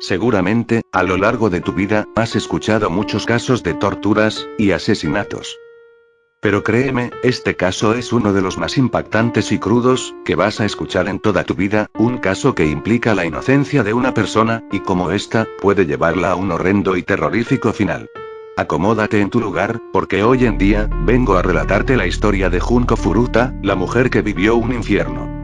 Seguramente, a lo largo de tu vida, has escuchado muchos casos de torturas y asesinatos. Pero créeme, este caso es uno de los más impactantes y crudos que vas a escuchar en toda tu vida, un caso que implica la inocencia de una persona, y como esta, puede llevarla a un horrendo y terrorífico final. Acomódate en tu lugar, porque hoy en día, vengo a relatarte la historia de Junko Furuta, la mujer que vivió un infierno.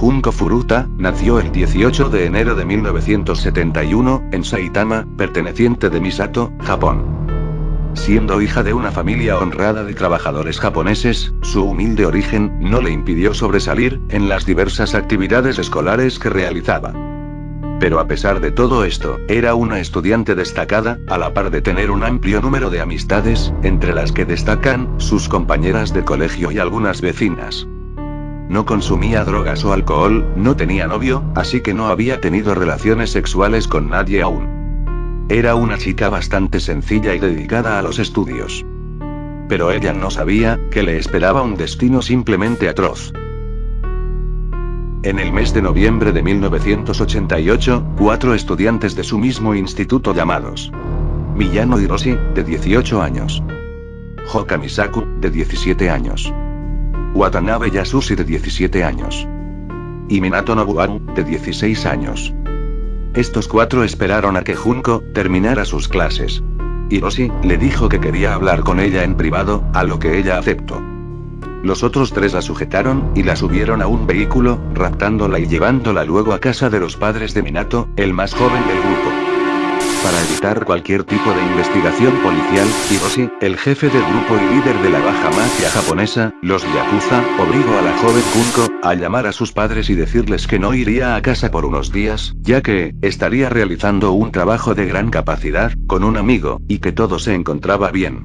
Junko Furuta, nació el 18 de enero de 1971, en Saitama, perteneciente de Misato, Japón. Siendo hija de una familia honrada de trabajadores japoneses, su humilde origen no le impidió sobresalir en las diversas actividades escolares que realizaba. Pero a pesar de todo esto, era una estudiante destacada, a la par de tener un amplio número de amistades, entre las que destacan sus compañeras de colegio y algunas vecinas. No consumía drogas o alcohol, no tenía novio, así que no había tenido relaciones sexuales con nadie aún. Era una chica bastante sencilla y dedicada a los estudios. Pero ella no sabía, que le esperaba un destino simplemente atroz. En el mes de noviembre de 1988, cuatro estudiantes de su mismo instituto llamados Miyano Hiroshi, de 18 años. Hoka Misaku, de 17 años. Watanabe Yasushi de 17 años. Y Minato Nobuaru, de 16 años. Estos cuatro esperaron a que Junko terminara sus clases. Hiroshi le dijo que quería hablar con ella en privado, a lo que ella aceptó. Los otros tres la sujetaron, y la subieron a un vehículo, raptándola y llevándola luego a casa de los padres de Minato, el más joven del grupo. Para evitar cualquier tipo de investigación policial, Hiroshi, el jefe del grupo y líder de la baja mafia japonesa, los Yakuza, obligó a la joven Junko a llamar a sus padres y decirles que no iría a casa por unos días, ya que estaría realizando un trabajo de gran capacidad con un amigo, y que todo se encontraba bien.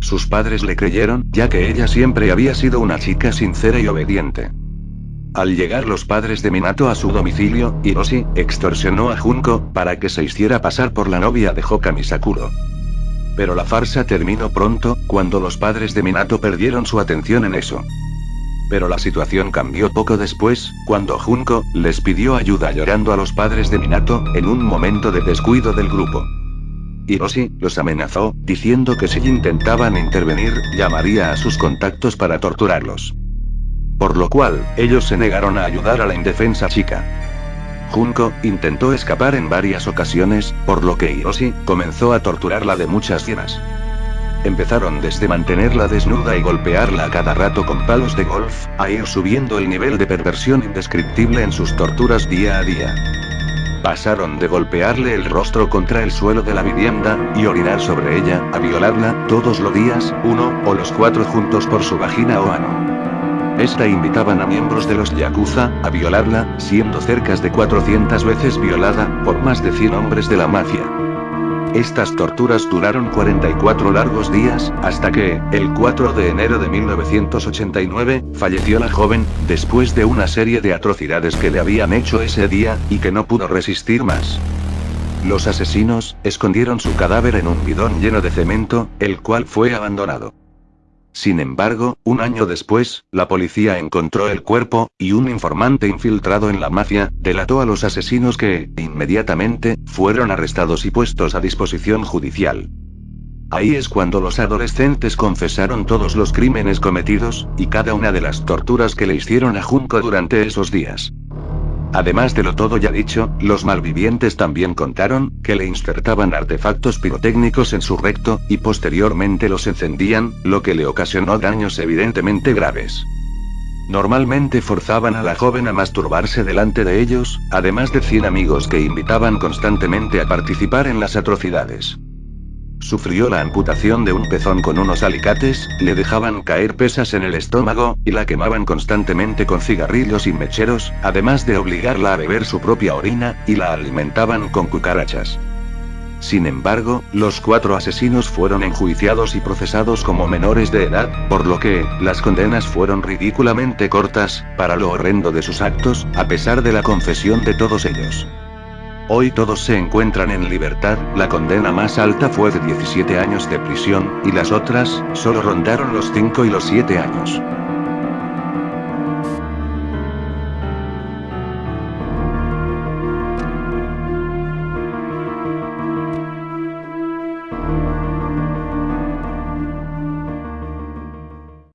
Sus padres le creyeron, ya que ella siempre había sido una chica sincera y obediente. Al llegar los padres de Minato a su domicilio, Hiroshi extorsionó a Junko para que se hiciera pasar por la novia de Hoka Misakuro. Pero la farsa terminó pronto, cuando los padres de Minato perdieron su atención en eso. Pero la situación cambió poco después, cuando Junko les pidió ayuda llorando a los padres de Minato, en un momento de descuido del grupo. Hiroshi los amenazó, diciendo que si intentaban intervenir, llamaría a sus contactos para torturarlos. Por lo cual, ellos se negaron a ayudar a la indefensa chica. Junko intentó escapar en varias ocasiones, por lo que Hiroshi comenzó a torturarla de muchas llenas. Empezaron desde mantenerla desnuda y golpearla a cada rato con palos de golf, a ir subiendo el nivel de perversión indescriptible en sus torturas día a día. Pasaron de golpearle el rostro contra el suelo de la vivienda, y orinar sobre ella, a violarla, todos los días, uno, o los cuatro juntos por su vagina o ano. Esta invitaban a miembros de los Yakuza, a violarla, siendo cerca de 400 veces violada, por más de 100 hombres de la mafia. Estas torturas duraron 44 largos días, hasta que, el 4 de enero de 1989, falleció la joven, después de una serie de atrocidades que le habían hecho ese día, y que no pudo resistir más. Los asesinos, escondieron su cadáver en un bidón lleno de cemento, el cual fue abandonado. Sin embargo, un año después, la policía encontró el cuerpo, y un informante infiltrado en la mafia, delató a los asesinos que, inmediatamente, fueron arrestados y puestos a disposición judicial. Ahí es cuando los adolescentes confesaron todos los crímenes cometidos, y cada una de las torturas que le hicieron a Junko durante esos días. Además de lo todo ya dicho, los malvivientes también contaron, que le insertaban artefactos pirotécnicos en su recto, y posteriormente los encendían, lo que le ocasionó daños evidentemente graves. Normalmente forzaban a la joven a masturbarse delante de ellos, además de 100 amigos que invitaban constantemente a participar en las atrocidades. Sufrió la amputación de un pezón con unos alicates, le dejaban caer pesas en el estómago, y la quemaban constantemente con cigarrillos y mecheros, además de obligarla a beber su propia orina, y la alimentaban con cucarachas. Sin embargo, los cuatro asesinos fueron enjuiciados y procesados como menores de edad, por lo que, las condenas fueron ridículamente cortas, para lo horrendo de sus actos, a pesar de la confesión de todos ellos. Hoy todos se encuentran en libertad, la condena más alta fue de 17 años de prisión, y las otras, solo rondaron los 5 y los 7 años.